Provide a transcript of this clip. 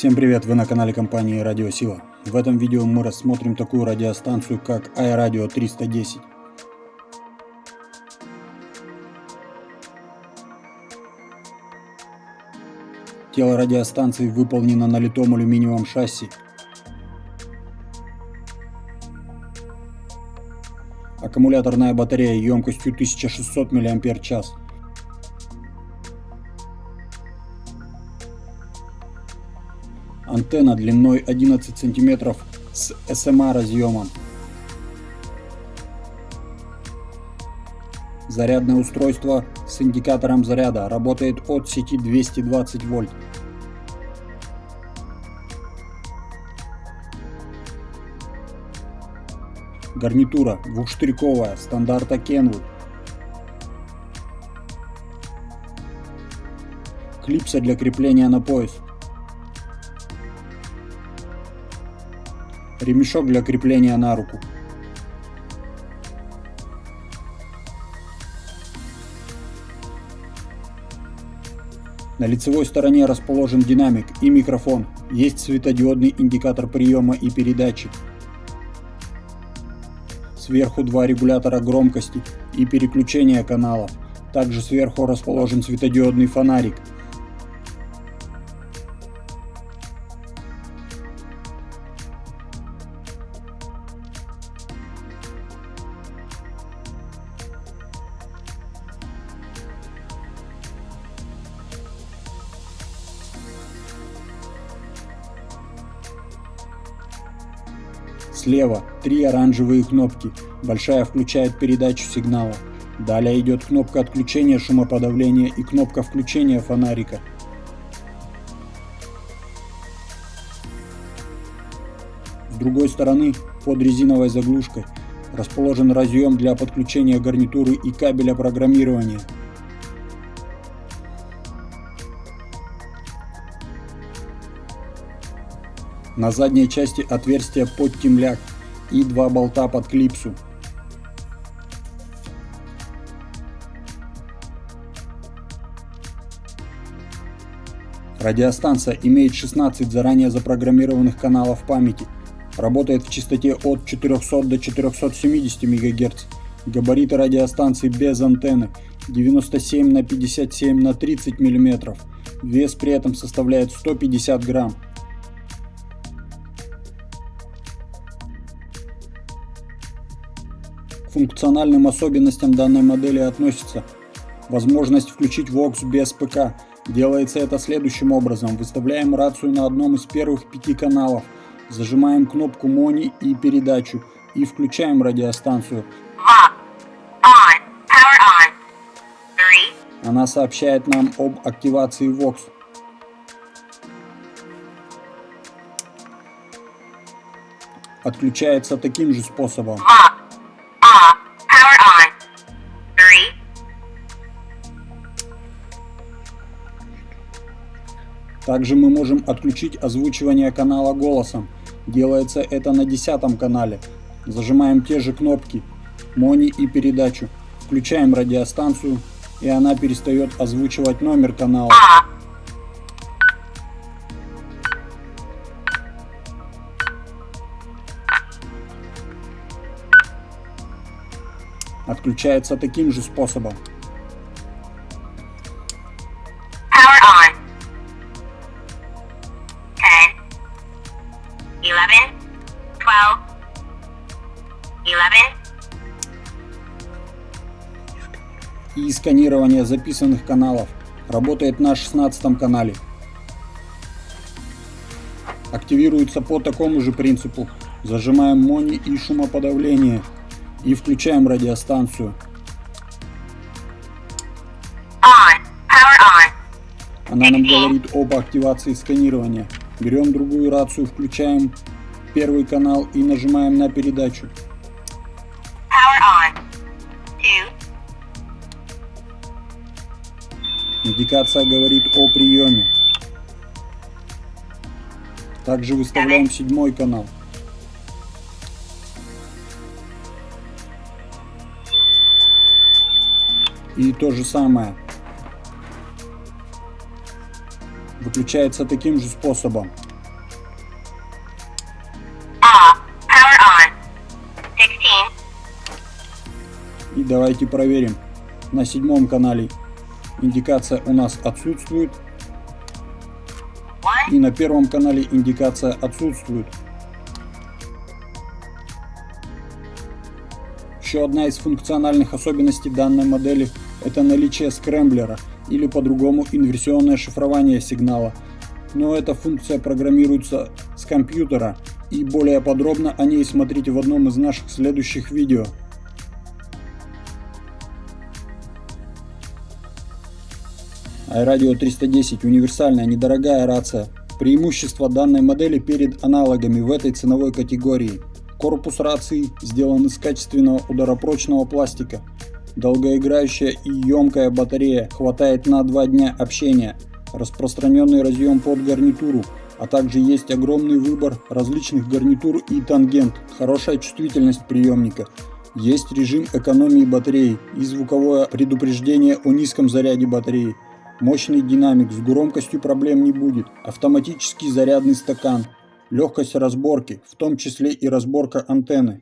Всем привет, вы на канале компании Радио Сила. В этом видео мы рассмотрим такую радиостанцию, как iRadio 310. Тело радиостанции выполнено на литом алюминиевом шасси. Аккумуляторная батарея емкостью 1600 мАч. Антенна длиной 11 см с SMA разъемом. Зарядное устройство с индикатором заряда работает от сети 220 вольт. Гарнитура двухштырьковая стандарта Kenwood. Клипса для крепления на пояс. Ремешок для крепления на руку. На лицевой стороне расположен динамик и микрофон. Есть светодиодный индикатор приема и передачи. Сверху два регулятора громкости и переключения каналов. Также сверху расположен светодиодный фонарик. Слева три оранжевые кнопки. Большая включает передачу сигнала. Далее идет кнопка отключения шумоподавления и кнопка включения фонарика. С другой стороны, под резиновой заглушкой, расположен разъем для подключения гарнитуры и кабеля программирования. На задней части отверстие под темляк и два болта под клипсу. Радиостанция имеет 16 заранее запрограммированных каналов памяти. Работает в частоте от 400 до 470 МГц. Габариты радиостанции без антенны 97 на 57 на 30 мм. Вес при этом составляет 150 грамм. Функциональным особенностям данной модели относится возможность включить VOX без ПК. Делается это следующим образом. Выставляем рацию на одном из первых пяти каналов, зажимаем кнопку MONI и передачу и включаем радиостанцию. Она сообщает нам об активации VOX. Отключается таким же способом. Также мы можем отключить озвучивание канала голосом. Делается это на десятом канале. Зажимаем те же кнопки Мони и передачу. Включаем радиостанцию и она перестает озвучивать номер канала. Отключается таким же способом. И сканирование записанных каналов. Работает на 16 канале. Активируется по такому же принципу. Зажимаем мони и шумоподавление и включаем радиостанцию. Она нам говорит об активации сканирования. Берем другую рацию, включаем первый канал и нажимаем на передачу. Индикация говорит о приеме. Также выставляем седьмой канал. И то же самое. Выключается таким же способом. И давайте проверим на седьмом канале индикация у нас отсутствует. И на первом канале индикация отсутствует. Еще одна из функциональных особенностей данной модели – это наличие скрэмблера или по-другому инверсионное шифрование сигнала. Но эта функция программируется с компьютера и более подробно о ней смотрите в одном из наших следующих видео. iRadio 310 – универсальная недорогая рация. Преимущество данной модели перед аналогами в этой ценовой категории – Корпус рации сделан из качественного ударопрочного пластика. Долгоиграющая и емкая батарея хватает на 2 дня общения. Распространенный разъем под гарнитуру, а также есть огромный выбор различных гарнитур и тангент. Хорошая чувствительность приемника. Есть режим экономии батареи и звуковое предупреждение о низком заряде батареи. Мощный динамик, с громкостью проблем не будет. Автоматический зарядный стакан, легкость разборки, в том числе и разборка антенны.